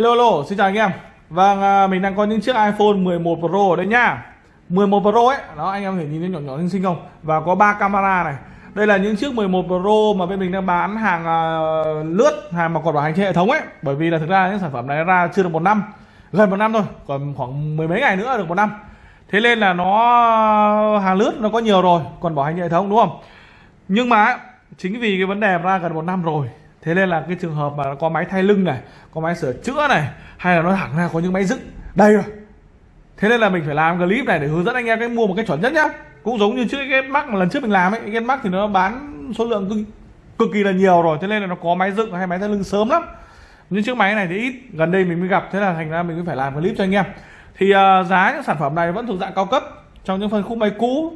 Hello hello, xin chào anh em. Vâng, à, mình đang có những chiếc iPhone 11 Pro ở đây nhá. 11 Pro ấy, đó anh em có thể nhìn thấy nhỏ nhỏ xinh xinh không? Và có ba camera này. Đây là những chiếc 11 Pro mà bên mình đang bán hàng uh, lướt, hàng mà còn bảo hành trên hệ thống ấy. Bởi vì là thực ra những sản phẩm này ra chưa được một năm, gần một năm thôi, còn khoảng mười mấy ngày nữa được một năm. Thế nên là nó hàng lướt nó có nhiều rồi, còn bảo hành hệ thống đúng không? Nhưng mà chính vì cái vấn đề ra gần một năm rồi thế nên là cái trường hợp mà có máy thay lưng này có máy sửa chữa này hay là nó thẳng ra có những máy dựng đây rồi. Thế nên là mình phải làm clip này để hướng dẫn anh em cách mua một cái chuẩn nhất nhá. Cũng giống như trước cái mắc mà lần trước mình làm ấy cái mắc thì nó bán số lượng cực, cực kỳ là nhiều rồi thế nên là nó có máy dựng hay máy thay lưng sớm lắm. Những chiếc máy này thì ít gần đây mình mới gặp thế là thành ra mình mới phải làm clip cho anh em. Thì uh, giá những sản phẩm này vẫn thuộc dạng cao cấp trong những phân khúc máy cũ.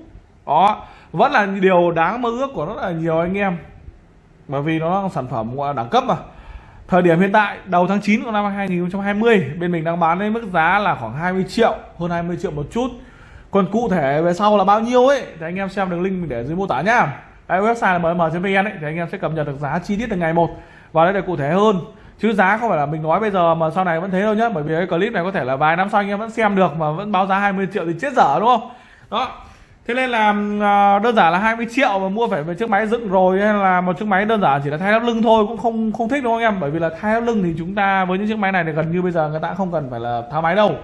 Đó vẫn là điều đáng mơ ước của rất là nhiều anh em bởi vì nó là sản phẩm gọi là đẳng cấp mà. Thời điểm hiện tại, đầu tháng 9 của năm 2020 bên mình đang bán lên mức giá là khoảng 20 triệu, hơn 20 triệu một chút. Còn cụ thể về sau là bao nhiêu ấy, thì anh em xem đường link mình để dưới mô tả nhá cái website là mm.vn ấy, thì anh em sẽ cập nhật được giá chi tiết từ ngày một. Và đây là cụ thể hơn. Chứ giá không phải là mình nói bây giờ mà sau này vẫn thế đâu nhá, bởi vì cái clip này có thể là vài năm sau anh em vẫn xem được mà vẫn báo giá 20 triệu thì chết dở, đúng không? Đó thế nên là ờ, đơn giản là 20 triệu mà mua phải một chiếc máy dựng rồi hay là một chiếc máy đơn giản chỉ là thay lắp lưng thôi cũng không không thích đúng không em. Bởi vì là thay lắp lưng thì chúng ta với những chiếc máy này thì gần như bây giờ người ta không cần phải là tháo máy đâu.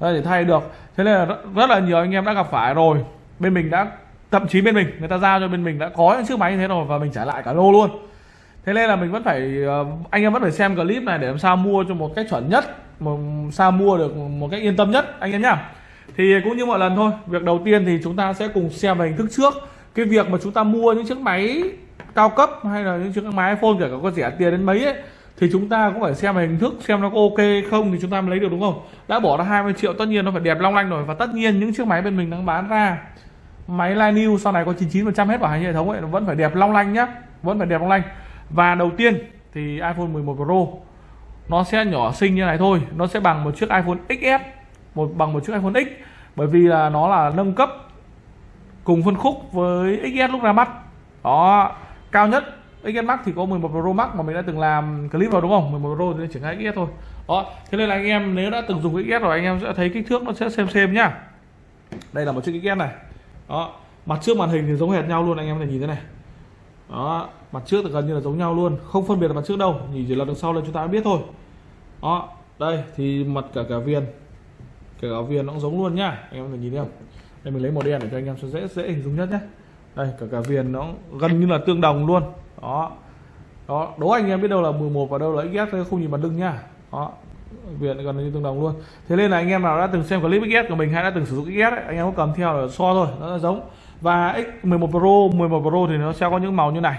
Để thay được. Thế nên là rất, là nhiều anh em đã gặp phải rồi. Bên mình đã thậm chí bên mình người ta giao cho bên mình đã có những chiếc máy như thế rồi và mình trả lại cả lô luôn. Thế nên là mình vẫn phải ờ, anh em vẫn phải xem clip này để làm sao mua cho một cách chuẩn nhất một sao mua được một cách yên tâm nhất anh em nhá thì cũng như mọi lần thôi, việc đầu tiên thì chúng ta sẽ cùng xem về hình thức trước. Cái việc mà chúng ta mua những chiếc máy cao cấp hay là những chiếc máy iPhone, kể cả có rẻ tiền đến mấy ấy, thì chúng ta cũng phải xem về hình thức xem nó có ok không thì chúng ta mới lấy được, đúng không? Đã bỏ ra 20 triệu, tất nhiên nó phải đẹp long lanh rồi. Và tất nhiên những chiếc máy bên mình đang bán ra, máy Line New sau này có 99% hết bảo hành hệ thống ấy, nó vẫn phải đẹp long lanh nhá, vẫn phải đẹp long lanh. Và đầu tiên thì iPhone 11 Pro, nó sẽ nhỏ xinh như này thôi. Nó sẽ bằng một chiếc iPhone XS một, bằng một chiếc iPhone X, bởi vì là nó là nâng cấp cùng phân khúc với XS lúc ra mắt. Đó, cao nhất XS Max thì có 11 Pro Max mà mình đã từng làm clip rồi, đúng không? 11 Pro thì chỉ ngay XS thôi. Đó, thế nên là anh em nếu đã từng dùng XS rồi, anh em sẽ thấy kích thước nó sẽ xem xem nhá. Đây là một chiếc XS này. Đó, mặt trước màn hình thì giống hệt nhau luôn, anh em có thể nhìn thế này. Đó, mặt trước thì gần như là giống nhau luôn, không phân biệt là mặt trước đâu, nhìn chỉ là đằng sau là chúng ta biết thôi. Đó, đây, thì mặt cả cả viền kể cả viền nó cũng giống luôn nhá. Anh em có thể nhìn thấy không? Đây mình lấy màu đen để cho anh em cho dễ dễ hình dung nhất nhé đây cả cả viền nó gần như là tương đồng luôn. Đó. Đó đố anh em biết đâu là 11 và đâu là XS không nhìn mặt lưng nhá. Đó. Viền gần như tương đồng luôn. Thế nên là anh em nào đã từng xem clip XS của mình hay đã từng sử dụng XS ấy, anh em có cầm theo là so thôi nó là giống. Và X11 Pro 11 Pro thì nó sẽ có những màu như này.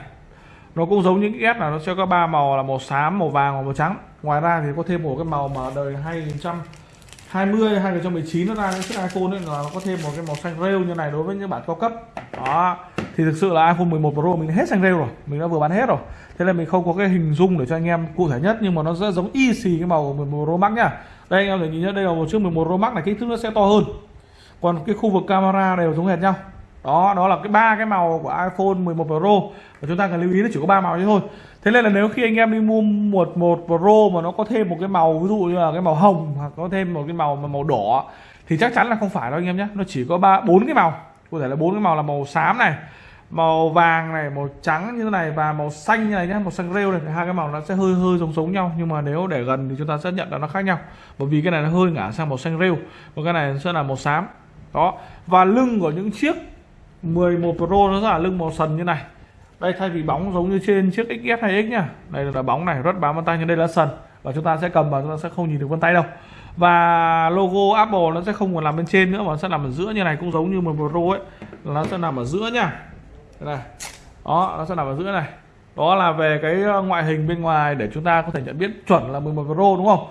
Nó cũng giống những XS là nó sẽ có ba màu là màu xám màu vàng và màu trắng. Ngoài ra thì có thêm một cái màu mà đời 2000 20 2019 nó ra những chiếc iPhone ấy, là nó có thêm một cái màu xanh rêu như này đối với những bản cao cấp. Đó. Thì thực sự là iPhone 11 Pro mình hết xanh rêu rồi, mình đã vừa bán hết rồi. Thế là mình không có cái hình dung để cho anh em cụ thể nhất, nhưng mà nó rất giống y xì cái màu 11 Pro Max nhá. Đây, anh em thể nhìn nhá đây là một chiếc 11 Pro Max này, kích thước nó sẽ to hơn. Còn cái khu vực camera đều giống hệt nhau. Đó đó là cái ba cái màu của iPhone 11 Pro. Và chúng ta cần lưu ý nó chỉ có ba màu thế thôi thế nên là nếu khi anh em đi mua một một Pro mà nó có thêm một cái màu, ví dụ như là cái màu hồng, hoặc có thêm một cái màu màu đỏ, thì chắc chắn là không phải đâu anh em nhé. Nó chỉ có ba, bốn cái màu. Có thể là bốn cái màu là màu xám này, màu vàng này, màu trắng như thế này và màu xanh như này nhé, màu xanh rêu này. Hai cái màu nó sẽ hơi hơi giống giống nhau, nhưng mà nếu để gần thì chúng ta sẽ nhận là nó khác nhau. Bởi vì cái này nó hơi ngả sang màu xanh rêu, còn cái này sẽ là màu xám. Đó. Và lưng của những chiếc 11 Pro nó là lưng màu sần như này đây, thay vì bóng giống như trên chiếc XS hay X nhá. Đây là bóng này rất bám vân tay nhưng đây là sần. Và chúng ta sẽ cầm vào chúng ta sẽ không nhìn được vân tay đâu. Và logo Apple nó sẽ không còn nằm bên trên nữa, mà nó sẽ nằm ở giữa như này, cũng giống như 11 Pro ấy. Nó sẽ nằm ở giữa nhá. Đây này. Đó, nó sẽ nằm ở giữa này. Đó là về cái ờ, ngoại hình bên ngoài để chúng ta có thể nhận biết chuẩn là 11 Pro, đúng không?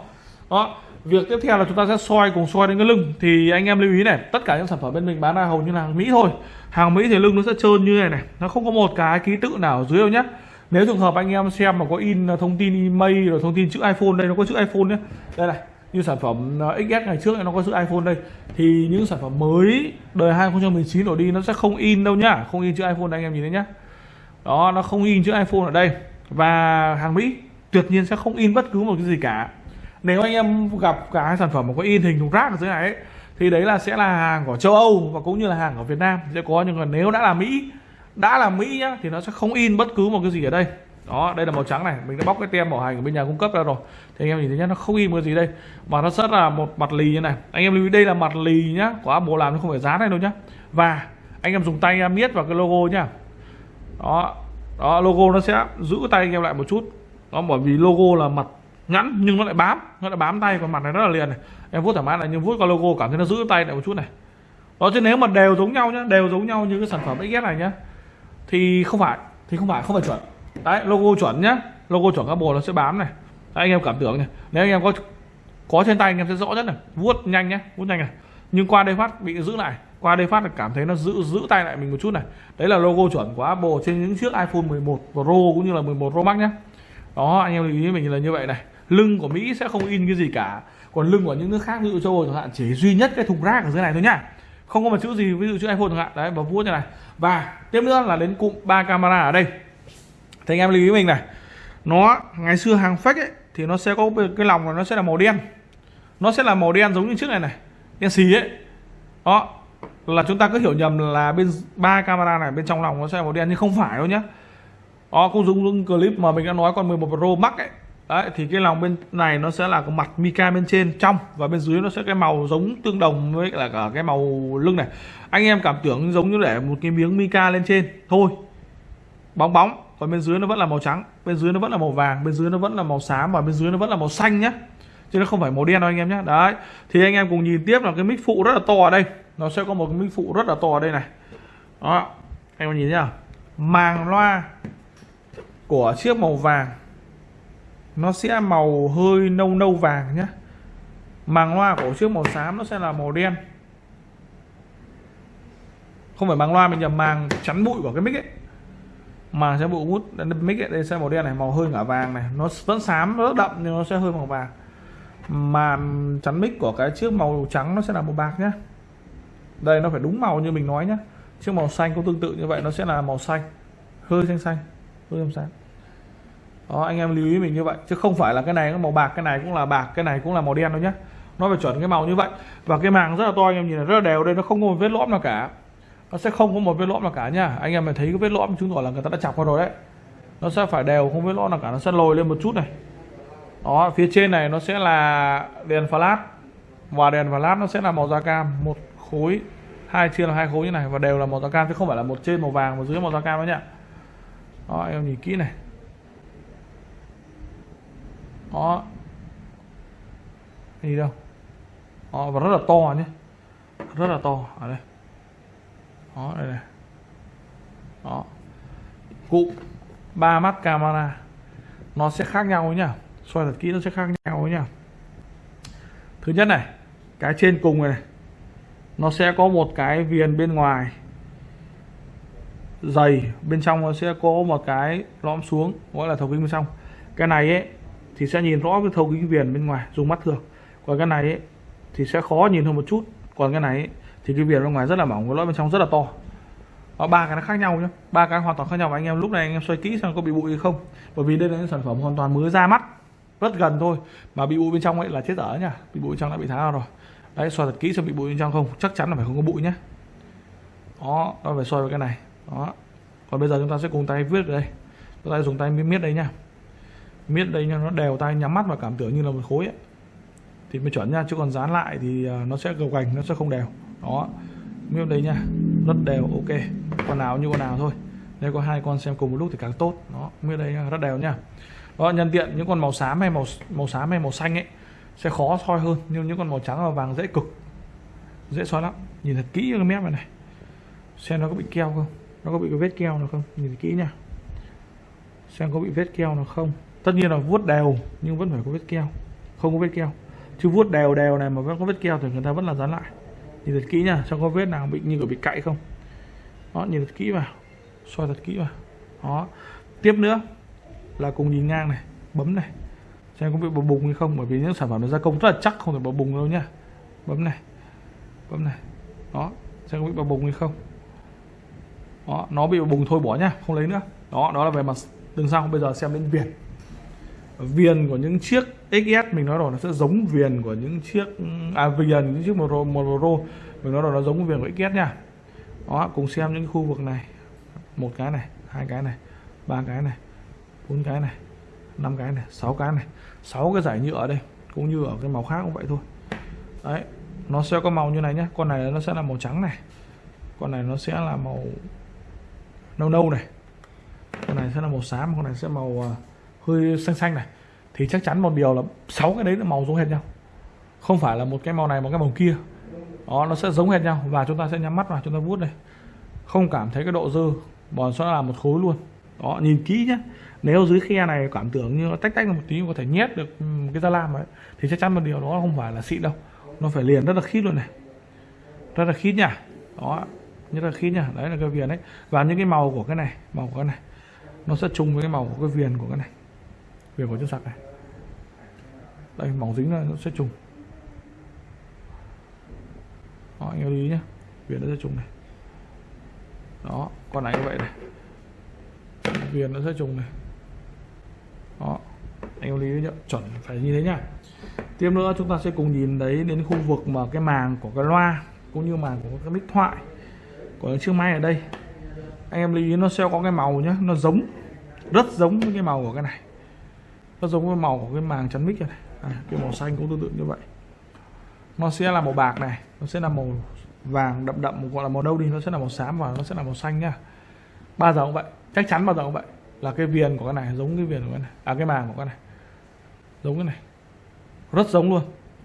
Đó việc tiếp theo là chúng ta sẽ soi cùng soi đến cái lưng. Thì anh em lưu ý này, tất cả những sản phẩm bên mình bán là hầu như là hàng mỹ thôi. Hàng mỹ thì lưng nó sẽ trơn như này này. Nó không có một cái ký tự nào ở dưới đâu nhé nếu trường hợp anh em xem mà có in thông tin email rồi thông tin chữ iphone đây, nó có chữ iphone nhé đây này, như sản phẩm ờ, XS ngày trước nó có chữ iPhone đây. Thì những sản phẩm mới đời 2019 đổ đi nó sẽ không in đâu nhá. Không in chữ iPhone đây anh em nhìn thấy nhá. Đó, nó không in chữ iPhone ở đây. Và hàng Mỹ tuyệt nhiên sẽ không in bất cứ một cái gì cả nếu anh em gặp cái sản phẩm mà có in hình thùng rác ở dưới này ấy, thì đấy là sẽ là hàng của châu Âu và cũng như là hàng của Việt Nam. Sẽ có nhưng còn nếu đã là Mỹ đã là Mỹ nhá thì nó sẽ không in bất cứ một cái gì ở đây. Đó đây là màu trắng này mình đã bóc cái tem bảo hành của bên nhà cung cấp ra rồi. Thì anh em nhìn thấy nhá nó không in cái gì đây mà nó rất là một mặt lì như này. Anh em lưu ý đây là mặt lì nhá của Apple làm nó không phải dán này đâu nhá. Và anh em dùng tay em miết vào cái logo nhá. Đó đó logo nó sẽ giữ tay anh em lại một chút. Đó bởi vì logo là mặt ngắn nhưng nó lại bám nó lại bám tay còn mặt này rất là liền này. Em vuốt thoải mái này nhưng vuốt qua logo cảm thấy nó giữ tay lại một chút này. Đó chứ nếu mà đều giống nhau nhá đều giống nhau như cái sản phẩm XS này nhá thì không phải thì không phải không phải chuẩn. Đấy logo chuẩn nhá logo chuẩn các bộ nó sẽ bám này. Đấy, anh em cảm tưởng này nếu anh em có có trên tay anh em sẽ rõ nhất này. Vuốt nhanh nhé vuốt nhanh này. Nhưng qua đây phát bị giữ lại qua đây phát là cảm thấy nó giữ giữ tay lại mình một chút này. Đấy là logo chuẩn của Apple trên những chiếc iPhone 11 Pro cũng như là 11 Pro Max nhé đó anh em lưu ý mình là như vậy này lưng của Mỹ sẽ không in cái gì cả. Còn lưng của những nước khác, ví dụ châu Âu chẳng hạn, chỉ duy nhất cái thùng rác ở dưới này thôi nhá. Không có một chữ gì, ví dụ chữ iPhone chẳng hạn. Đấy, và vuốt như này. Và tiếp nữa là đến cụm ba camera ở đây. Thì anh em lưu ý mình này. Nó, ngày xưa hàng fake ấy, thì nó sẽ có cái lòng là nó sẽ là màu đen. Nó sẽ là màu đen giống như chiếc này này, đen xì ấy. Đó, là chúng ta cứ hiểu nhầm là bên ba camera này, bên trong lòng nó sẽ là màu đen, nhưng không phải đâu nhá. Đó cũng giống clip mà mình đã nói con 11 Pro Max ấy Đấy, thì cái lòng bên này nó sẽ là cái mặt mica bên trên trong và bên dưới nó sẽ cái màu giống tương đồng với là cả cái màu lưng này. Anh em cảm tưởng giống như để một cái miếng mica lên trên thôi. Bóng bóng còn bên dưới nó vẫn là màu trắng bên dưới nó vẫn là màu vàng bên dưới nó vẫn là màu xám và bên dưới nó vẫn là màu xanh nhá. Chứ nó không phải màu đen đâu anh em nhé đấy thì anh em cùng nhìn tiếp là cái mic phụ rất là to ở đây. Nó sẽ có một cái mic phụ rất là to ở đây này. Đó anh em nhìn nhá. Màng loa của chiếc màu vàng nó sẽ màu hơi nâu nâu vàng nhé màng loa của chiếc màu xám nó sẽ là màu đen. Không phải màng loa mình nhầm màng chắn bụi của cái mic ấy. Mà sẽ bụi hút mic ấy, đây sẽ màu đen này màu hơi ngả vàng này. Nó vẫn xám nó rất đậm nhưng nó sẽ hơi màu vàng. Mà chắn mic của cái chiếc màu trắng nó sẽ là màu bạc nhé đây nó phải đúng màu như mình nói nhé chiếc màu xanh cũng tương tự như vậy nó sẽ là màu xanh. Hơi xanh xanh hơi xanh xanh đó, anh em lưu ý mình như vậy. Chứ không phải là cái này nó màu bạc, cái này cũng là bạc, cái này cũng là màu đen đâu nhé nó phải chuẩn cái màu như vậy. Và cái màng rất là to, anh em nhìn là rất là đều đây, nó không có một vết lõm nào cả. Nó sẽ không có một vết lõm nào cả nha anh em mà thấy cái vết lõm chứng tỏ là người ta đã chọc vào rồi đấy. Nó sẽ phải đều, không vết lõm nào cả. Nó sẽ lồi lên một chút này. Đó, phía trên này nó sẽ là đèn flash và đèn flash nó sẽ là màu da cam. Một khối, hai chia là hai khối như này và đều là màu da cam, chứ không phải là một trên màu vàng và dưới màu da cam đó nhá. Đó em nhìn kỹ này đó đi đâu? Đó, và rất là to nhé. Rất là to. Ở đây. Đó đây này. Đó. Cụ ba mắt camera. Nó sẽ khác nhau nhá. Soi thật kỹ nó sẽ khác nhau nhá. Thứ nhất này cái trên cùng này, này nó sẽ có một cái viền bên ngoài. Dày bên trong nó sẽ có một cái lõm xuống gọi là thấu kính bên trong. Cái này ấy thì sẽ nhìn rõ cái thấu kính viền bên ngoài dùng mắt thường. Còn cái này ấy, thì sẽ khó nhìn hơn một chút. Còn cái này ấy, thì cái viền bên ngoài rất là mỏng cái lõi bên trong rất là to. Có ba cái nó khác nhau nhé ba cái hoàn toàn khác nhau. Và anh em lúc này anh em xoay kỹ xem có bị bụi hay không. Bởi vì đây là những sản phẩm hoàn toàn mới ra mắt. Rất gần thôi. Mà bị bụi bên trong ấy là chết dở nhá. Bị bụi bên trong đã bị tháo rồi. Đấy xoay thật kỹ xem bị bụi bên trong không. Chắc chắn là phải không có bụi nhé đó nó phải xoay vào cái này. Đó. Còn bây giờ chúng ta sẽ cùng tay viết ở đây. Chúng ta dùng tay miết đây nhá miết đây nha nó đều tay nhắm mắt và cảm tưởng như là một khối ấy. thì mới chuẩn nha chứ còn dán lại thì à, nó sẽ gập gành nó sẽ không đều đó miết đây nha rất đều ok. Con nào như con nào thôi. Đây có hai con xem cùng một lúc thì càng tốt. Đó miết đây nha, rất đều nha. Đó nhân tiện những con màu xám hay màu màu xám hay màu xanh ấy sẽ khó soi hơn. Nhưng những con màu trắng và vàng dễ cực dễ soi lắm. Nhìn thật kỹ cái mép này này. Xem nó có bị keo không? Nó có bị cái vết keo nào không? Nhìn kỹ nha. Xem có bị vết keo nào không? Tất nhiên là vuốt đều, nhưng vẫn phải có vết keo. Không có vết keo. Chứ vuốt đều đều này mà vẫn có vết keo thì người ta vẫn là dán lại. Nhìn thật kỹ nha xem có vết nào bị như kiểu bị cạy không. Đó, nhìn thật kỹ vào. Soi thật kỹ vào. Đó. Tiếp nữa là cùng nhìn ngang này, bấm này. Xem có bị bập bùng hay không, bởi vì những sản phẩm nó gia công rất là chắc, không thể bập bùng đâu nhá. Bấm này. Bấm này. Đó. Xem có bị bập bùng hay không. Đó, nó bị bờ bùng thôi, bỏ nhá, không lấy nữa. Đó đó là về mặt đường sau bây giờ xem đến viền viền của những chiếc XS mình nói rồi nó sẽ giống viền của những chiếc à viền những chiếc một một mình nói rồi nó giống viền của XS nha. Đó cùng xem những khu vực này. Một cái này hai cái này ba cái này bốn cái này năm cái này sáu cái này. Sáu cái giải nhựa ở đây cũng như ở cái màu khác cũng vậy thôi. Đấy nó sẽ có màu như này nhé con này nó sẽ là màu trắng này. Con này nó sẽ là màu nâu nâu này. Con này sẽ là màu xám con này sẽ màu uh, hơi xanh xanh này, thì chắc chắn một điều là sáu cái đấy là màu giống hệt nhau. Không phải là một cái màu này, một cái màu kia. Đó, nó sẽ giống hệt nhau và chúng ta sẽ nhắm mắt vào chúng ta vuốt đây. Không cảm thấy cái độ dơ mà sẽ là một khối luôn. Đó, nhìn kỹ nhé nếu dưới khe này cảm tưởng như nó tách tách một tí, có thể nhét được ừ, cái da lam ấy thì chắc chắn một điều đó không phải là xịn đâu. Nó phải liền rất là khít luôn này. Rất là khít nhá. Đó, rất là khít nhá. Đấy là cái viền đấy. Và những cái màu của cái này, màu của cái này, nó sẽ trùng với cái màu của cái viền của cái này viền của chân sạc này. Đây mỏng dính là nó sẽ trùng. Đó anh lưu ý nhé viền nó sẽ trùng này. Đó con này như vậy này. Viền nó sẽ trùng này. Đó anh lưu ý nhé, chuẩn phải như thế nhá. Tiếp nữa chúng ta sẽ cùng nhìn đấy đến khu vực mà cái màng của cái loa cũng như màng của cái mic thoại của chiếc máy ở đây. Anh em lưu ý nó sẽ có cái màu nhá nó giống rất giống với cái màu của cái này nó giống với màu của cái màng chắn mic này. À, cái màu xanh cũng tương tự như vậy. Nó sẽ là màu bạc này nó sẽ là màu vàng đậm đậm gọi là màu đâu đi nó sẽ là màu xám và nó sẽ là màu xanh nhá bao giờ cũng vậy chắc chắn bao giờ cũng vậy. Là cái viền của cái này giống cái viền của cái này à cái màng của cái này. Giống cái này. Rất giống luôn.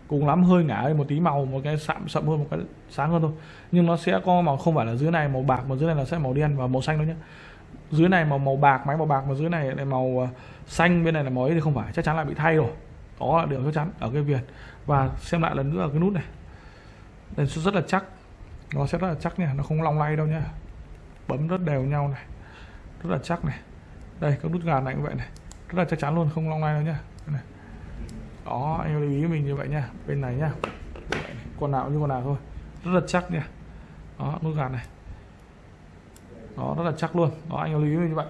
Cùng lắm hơi ngả một tí màu một cái sạm sậm hơn một cái sáng hơn thôi. Nhưng nó sẽ có màu không phải là dưới này màu bạc mà dưới này là sẽ màu đen và màu xanh đâu nhé dưới này màu màu bạc, máy màu bạc, mà dưới này là màu à, xanh, bên này là màu ấy thì không phải, chắc chắn là bị thay rồi. Đó là điều chắc chắn ở cái viền và xem lại lần nữa ở cái nút này. Đây, rất là chắc. Nó sẽ rất là chắc nha, nó không long lay đâu nha. Bấm rất đều nhau này. Rất là chắc này. Đây các nút gà này cũng vậy này. Rất là chắc chắn luôn, không long lay đâu nha. Này. đó, anh lưu ý mình như vậy nha. Bên này nhá con nào như con nào thôi. Rất là chắc nha. Đó, nút gà này đó, rất là chắc luôn. Đó, anh lưu ý như vậy.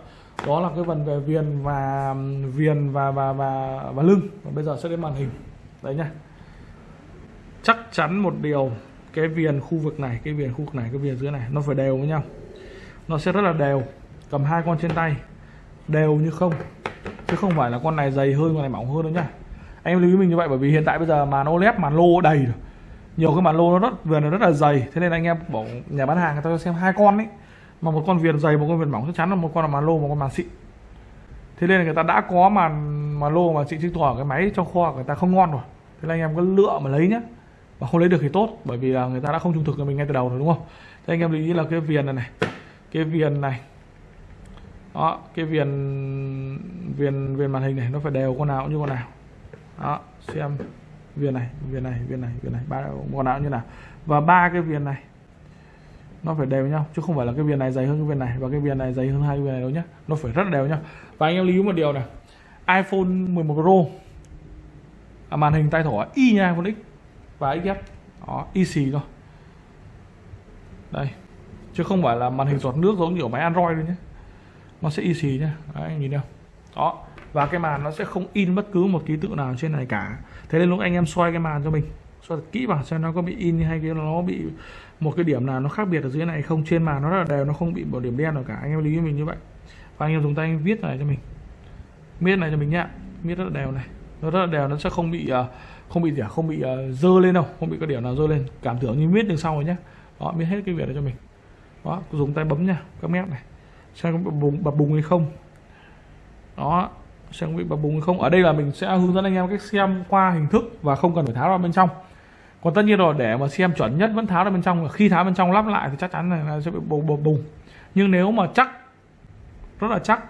Đó là cái phần về viền và viền và và và và lưng. Và bây giờ sẽ đến màn hình. Đấy nha chắc chắn một điều, cái viền khu vực này, cái viền khu vực này, cái viền dưới này, nó phải đều với nhau. Nó sẽ rất là đều. Cầm hai con trên tay. Đều như không. Chứ không phải là con này dày hơn, con này mỏng hơn đâu nhá. Anh em lưu ý mình như vậy, bởi vì hiện tại bây giờ màn OLED màn lô đầy rồi. Nhiều cái màn lô nó rất, viền nó rất là dày. Thế nên anh em bảo nhà bán hàng người ta cho xem hai con ấy mà một con viền dày, một con viền mỏng chắc chắn là một con là màn lô, một con màn xịn thế nên là người ta đã có màn màn lô mà xịn chứng tỏ cái máy trong kho người ta không ngon rồi. Thế là anh em cứ lựa mà lấy nhá. Mà không lấy được thì tốt, bởi vì là người ta đã không trung thực với mình ngay từ đầu rồi, đúng không? Thế anh em lưu ý là cái viền này này, cái viền này, đó, cái viền viền viền màn hình này nó phải đều con nào cũng như con nào. Đó, xem, viền này viền này viền này viền này, ba con nào như nào. Và ba cái viền này nó phải đều nhau chứ không phải là cái viền này dày hơn cái viền này và cái viền này dày hơn hai cái viền này đâu nhá. Nó phải rất đều nhau. Và anh em lưu ý một điều này iPhone 11 Pro à, màn hình tay thỏ y như iPhone X và XS đó y xì thôi đây chứ không phải là màn hình giọt nước giống như ở máy Android đâu nhé nó sẽ y xì nhá. Đấy, anh nhìn đâu đó và cái màn nó sẽ không in bất cứ một ký tự nào trên này cả. Thế nên lúc anh em xoay cái màn cho mình xoay thật kỹ vào xem nó có bị in hay cái nó bị một cái điểm nào nó khác biệt ở dưới này không. Trên màn nó là đều, nó không bị một điểm đen nào cả. Anh em lưu ý mình như vậy. Và anh em dùng tay anh viết này cho mình. Viết này cho mình nhá. Viết rất là đều này. Nó rất là đều, nó sẽ không bị ờ, không bị gì không bị ờ, dơ lên đâu. Không bị cái điểm nào dơ lên. Cảm tưởng như viết đằng sau rồi nhá. Đó viết hết cái việc này cho mình. Đó dùng tay bấm nha các mép này. Xem có bùng, bập bùng hay không. Đó trang bị bập bùng hay không? Ở đây là mình sẽ hướng dẫn anh em cách xem qua hình thức và không cần phải tháo ra bên trong. Còn tất nhiên rồi, để mà xem chuẩn nhất vẫn tháo ra bên trong khi tháo bên trong lắp lại thì chắc chắn là sẽ bị bùng bùng bùng nhưng nếu mà chắc, rất là chắc,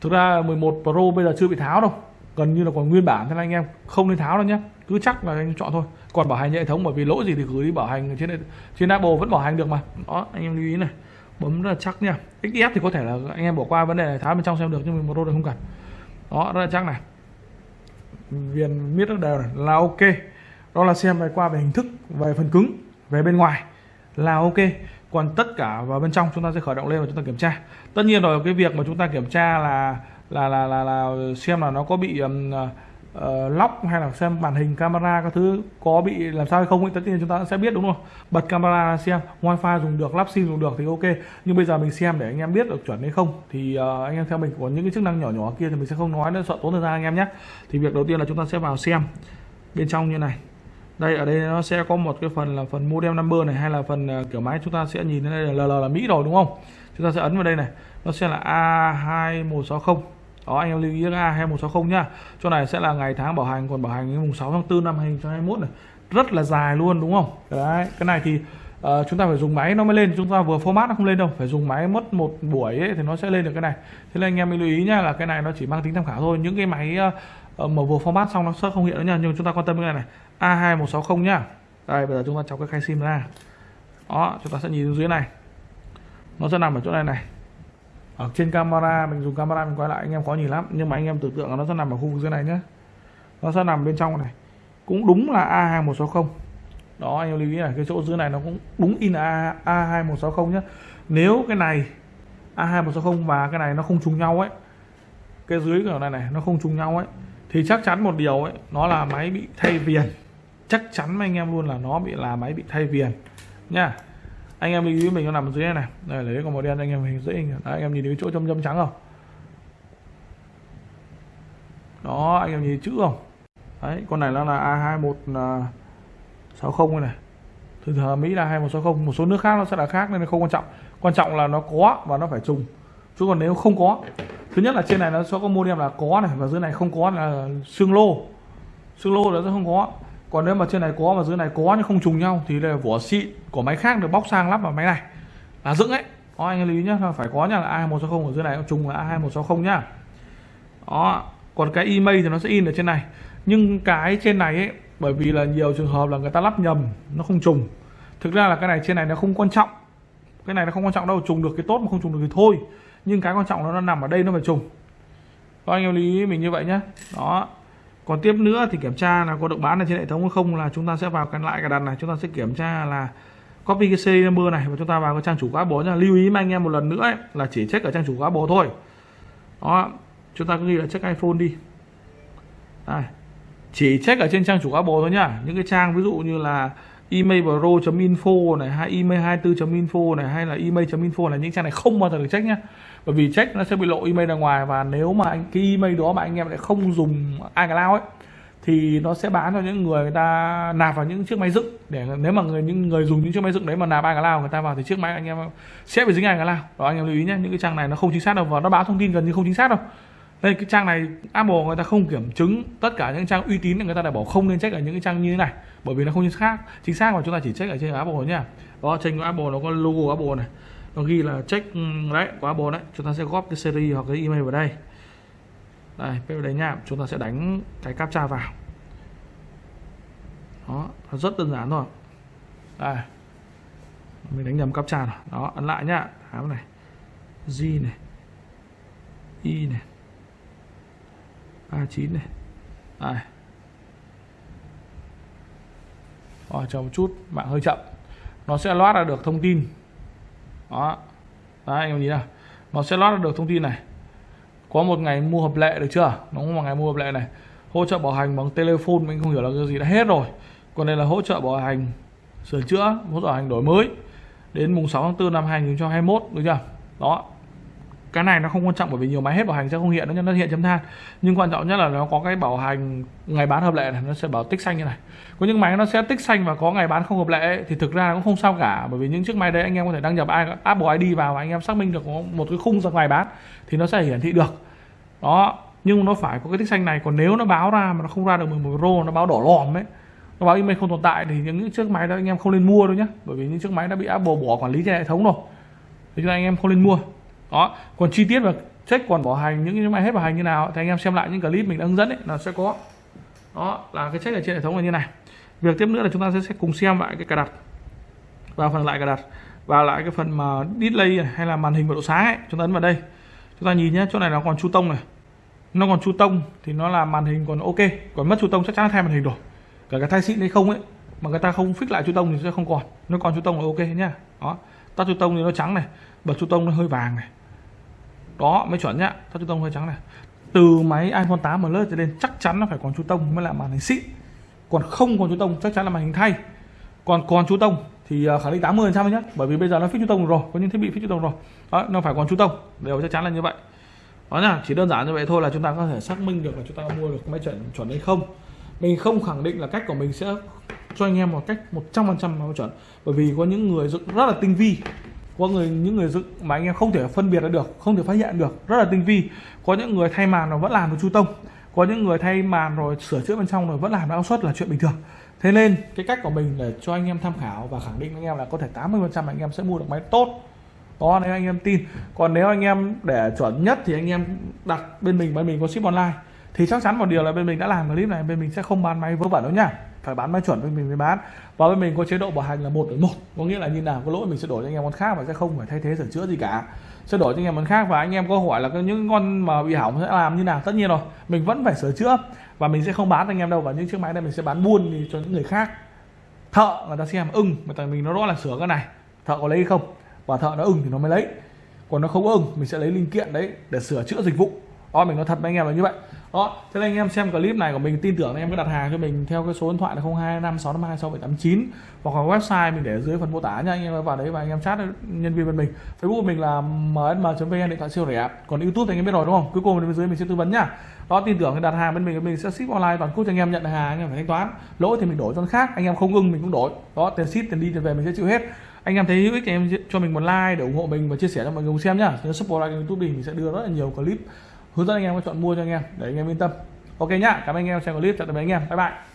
thực ra 11 Pro bây giờ chưa bị tháo đâu. Gần như là còn nguyên bản thế nên anh em, không nên tháo đâu nhé. Cứ chắc là anh chọn thôi. Còn bảo hành hệ thống bởi vì lỗi gì thì gửi đi bảo hành trên trên Apple vẫn bảo hành được mà. Đó, anh em lưu ý này. Bấm rất là chắc nha. XS thì có thể là anh em bỏ qua, vấn đề này tháo bên trong xem được, nhưng mà một đô thì không cần đó rất là chắc này. Viền miết rất đều này. Là ok. Đó là xem về qua về hình thức về phần cứng về bên ngoài. Là ok. Còn tất cả vào bên trong chúng ta sẽ khởi động lên và chúng ta kiểm tra. Tất nhiên rồi cái việc mà chúng ta kiểm tra là là là là là xem là nó có bị um, uh, lóc hay là xem màn hình camera các thứ có bị làm sao hay không thì tất nhiên chúng ta sẽ biết đúng không? Bật camera xem wifi dùng được lắp sim dùng được thì ok. Nhưng bây giờ mình xem để anh em biết được chuẩn hay không thì uh, anh em theo mình có những cái chức năng nhỏ nhỏ kia thì mình sẽ không nói nữa sợ tốn thời gian anh em nhé. Thì việc đầu tiên là chúng ta sẽ vào xem bên trong như này. Đây ở đây nó sẽ có một cái phần là phần model number này hay là phần ờ, kiểu máy chúng ta sẽ nhìn thấy đây là LL là Mỹ rồi đúng không? Chúng ta sẽ ấn vào đây này. Nó sẽ là A2160 đó anh em lưu ý A2160 nhá. Chỗ này sẽ là ngày tháng bảo hành còn bảo hành mùng 6 tháng 4 năm 2021 này. Rất là dài luôn đúng không? Đấy cái này thì uh, chúng ta phải dùng máy nó mới lên chúng ta vừa format nó không lên đâu. Phải dùng máy mất một buổi ấy, thì nó sẽ lên được cái này. Thế nên anh em lưu ý nhá là cái này nó chỉ mang tính tham khảo thôi. Những cái máy uh, mà vừa format xong nó sẽ không hiện nữa nha nhưng chúng ta quan tâm cái này này. A2160 nhá. Đây bây giờ chúng ta chọc cái khay sim ra. Đó chúng ta sẽ nhìn dưới này. Nó sẽ nằm ở chỗ này này ở trên camera, mình dùng camera mình quay lại, anh em khó nhìn lắm. Nhưng mà anh em tưởng tượng là nó sẽ nằm ở khu vực dưới này nhé nó sẽ nằm bên trong này. Cũng đúng là A2160 đó, anh em lưu ý này cái chỗ dưới này nó cũng đúng in A A2160 nhé nếu cái này A2160 và cái này nó không trùng nhau ấy, cái dưới của này này, nó không trùng nhau ấy, thì chắc chắn một điều ấy, nó là máy bị thay viền. Chắc chắn với anh em luôn là nó bị, là máy bị thay viền nha anh em lưu ý mình nó nằm dưới này, này. Đây lấy con màu đen anh em hình dễ hình. Đấy, anh em nhìn thấy chỗ châm châm trắng không? Đó anh em nhìn chữ không? Đấy con này nó là A2160 à, này. Thường thường Mỹ là 2160 một số nước khác nó sẽ là khác nên không quan trọng. Quan trọng là nó có và nó phải trùng. Chứ còn nếu không có thứ nhất là trên này nó sẽ có modem là có này và dưới này không có là xương lô. Xương lô nó sẽ không có còn nếu mà trên này có, mà dưới này có nhưng không trùng nhau, thì là vỏ xịn của máy khác được bóc sang lắp vào máy này. Là dựng ấy. Đó, anh lưu ý nhá, phải có nhá, là A2160 ở dưới này trùng là A2160 nhá. Đó, còn cái email thì nó sẽ in ở trên này. Nhưng cái trên này ấy, bởi vì là nhiều trường hợp là người ta lắp nhầm, nó không trùng. Thực ra là cái này trên này nó không quan trọng. Cái này nó không quan trọng đâu, trùng được cái tốt mà không trùng được thì thôi. Nhưng cái quan trọng là nó nằm ở đây nó phải trùng. Đó, anh em lưu ý mình như vậy nhé đó còn tiếp nữa thì kiểm tra là có được bán ở trên hệ thống hay không là chúng ta sẽ vào cái lại cái đặt này. Chúng ta sẽ kiểm tra là copy cái serial number này và chúng ta vào cái trang chủ cá bố nha. Lưu ý với anh em một lần nữa ấy, là chỉ check ở trang chủ cá bố thôi. Đó chúng ta cứ ghi là check iPhone đi. Đây. chỉ check ở trên trang chủ Apple thôi nhá. Những cái trang ví dụ như là emailpro.info này, hay email24.info này, hay là email.info là những trang này không bao giờ được check nhá. Bởi vì check nó sẽ bị lộ email ra ngoài và nếu mà anh, cái email đó mà anh em lại không dùng iCloud ấy, thì nó sẽ bán cho những người người ta nạp vào những chiếc máy dựng. Để nếu mà người, những người dùng những chiếc máy dựng đấy mà nạp iCloud, người ta vào thì chiếc máy anh em sẽ bị dính iCloud. Đó, anh em lưu ý nhé những cái trang này nó không chính xác đâu và nó báo thông tin gần như không chính xác đâu đây, cái trang này, Apple người ta không kiểm chứng tất cả những trang uy tín người ta đã bảo không nên check ở những cái trang như thế này, bởi vì nó không chính xác chính xác mà chúng ta chỉ check ở trên Apple nha. Đó, trên của Apple nó có logo Apple này. Nó ghi là check ừ, đấy, của Apple đấy. Chúng ta sẽ góp cái series hoặc cái email vào đây. Đây vào đây nha. Chúng ta sẽ đánh cái captcha vào. Đó, nó rất đơn giản thôi. Đây. Mình đánh nhầm captcha rồi. Đó, ấn lại nhá áo này. G này. Y này. A9 này. Đây. Rồi chờ một chút, mạng hơi chậm. Nó sẽ loát ra được thông tin. Đó. Đấy anh em nhìn nào. Nó sẽ lót được thông tin này. Có một ngày mua hợp lệ được chưa? Nó có một ngày mua hợp lệ này. Hỗ trợ bảo hành bằng telephone, mình không hiểu là cái gì, đã hết rồi. Còn đây là hỗ trợ bảo hành sửa chữa, hỗ trợ bảo hành đổi mới. Đến mùng 6 tháng 4 năm 2021 được chưa? Đó cái này nó không quan trọng bởi vì nhiều máy hết bảo hành sẽ không hiện, nó nó hiện chấm than. Nhưng quan trọng nhất là nó có cái bảo hành ngày bán hợp lệ này, nó sẽ bảo tích xanh như này. Có những máy nó sẽ tích xanh và có ngày bán không hợp lệ thì thực ra nó cũng không sao cả, bởi vì những chiếc máy đấy anh em có thể đăng nhập Apple ID vào và anh em xác minh được có một cái khung ra ngày bán thì nó sẽ hiển thị được. Đó, nhưng nó phải có cái tích xanh này, còn nếu nó báo ra mà nó không ra được 11 Pro nó báo đỏ lòm ấy, nó báo email không tồn tại thì những chiếc máy đó anh em không nên mua đâu nhé bởi vì những chiếc máy đã bị Apple bỏ quản lý trên hệ thống rồi. Thì anh em không nên mua đó còn chi tiết và check còn bảo hành những cái máy hết bảo hành như nào thì anh em xem lại những clip mình đã hướng dẫn ấy nó sẽ có. Đó là cái check ở trên hệ thống là như này. Việc tiếp nữa là chúng ta sẽ, sẽ cùng xem lại cái cài đặt. Và phần lại cài đặt. Và lại cái phần mà display này, hay là màn hình và độ sáng ấy chúng ta ấn vào đây. Chúng ta nhìn nhé chỗ này nó còn chu tông này. Nó còn chu tông thì nó là màn hình còn ok. Còn mất chu tông chắc chắn là thay màn hình rồi. Cả cái thay xịn hay không ấy mà người ta không fix lại chu tông thì sẽ không còn. Nó còn chu tông là ok nhá. Đó. Tắt chu tông thì nó trắng này. Bật chu tông nó hơi vàng này đó mới chuẩn nhá. Cho chú tông hơi trắng này. Từ máy iPhone 8 Plus trở lên chắc chắn nó phải còn chú tông mới là màn hình xịn. Còn không còn chú tông chắc chắn là màn hình thay. Còn còn chú tông thì khẳng định 80 trăm nhé bởi vì bây giờ nó fix chú tông rồi, có những thiết bị fix chú tông rồi. Đó, nó phải còn chú tông. Đều chắc chắn là như vậy. Đó nhá, chỉ đơn giản như vậy thôi là chúng ta có thể xác minh được là chúng ta mua được máy chuẩn chuẩn hay không. Mình không khẳng định là cách của mình sẽ cho anh em một cách 100% trăm chuẩn. Bởi vì có những người dựng rất là tinh vi có người, những người dựng mà anh em không thể phân biệt được, không thể phát hiện được, rất là tinh vi. Có những người thay màn nó vẫn làm được chu tông. Có những người thay màn rồi sửa chữa bên trong rồi vẫn làm áo suất là chuyện bình thường. Thế nên, cái cách của mình để cho anh em tham khảo và khẳng định anh em là có thể 80 phần trăm anh em sẽ mua được máy tốt. Đó, nếu anh em tin. Còn nếu anh em để chuẩn nhất thì anh em đặt bên mình bên mình có ship online. Thì chắc chắn một điều là bên mình đã làm clip này, bên mình sẽ không bán máy vớ vẩn đâu nhá phải bán máy chuẩn với mình mới bán. Và bên mình có chế độ bảo hành là một đổi một. Có nghĩa là như nào có lỗi mình sẽ đổi cho anh em con khác và sẽ không phải thay thế sửa chữa gì cả. Sẽ đổi cho anh em con khác và anh em có hỏi là những con mà bị hỏng sẽ làm như nào? Tất nhiên rồi, mình vẫn phải sửa chữa và mình sẽ không bán anh em đâu. Và những chiếc máy này mình sẽ bán buôn đi cho những người khác. Thợ người ta xem ưng, mà tại mình nó rõ là sửa cái này. Thợ có lấy không? Và thợ nó ưng thì nó mới lấy. Còn nó không ưng, mình sẽ lấy linh kiện đấy để sửa chữa dịch vụ đó, mình nói thật với anh em là như vậy. Đó, thế nên anh em xem clip này của mình, tin tưởng anh em cứ đặt hàng cho mình theo cái số điện thoại là 0256526789 hoặc là website mình để dưới phần mô tả nha. Anh em vào đấy và anh em chat nhân viên bên mình. Facebook của mình là msm.vn điện thoại siêu rẻ. Còn youtube thì anh em biết rồi, đúng không? Cuối cùng bên dưới mình sẽ tư vấn nhá đó, tin tưởng đặt hàng bên mình mình sẽ ship online toàn quốc cho anh em nhận hàng, anh em phải thanh toán. Lỗi thì mình đổi cho khác, anh em không ưng mình cũng đổi. Đó, tiền ship, tiền đi, tiền về mình sẽ chịu hết. Anh em thấy hữu ích thì em cho mình một like để ủng hộ mình và chia sẻ cho mọi người cùng xem nhá nhớ support like youtube thì mình sẽ đưa rất là nhiều clip hướng dẫn anh em có chọn mua cho anh em, để anh em yên tâm. Ok nhá, cảm ơn anh em, xem clip, chào tạm biệt anh em, bye bye.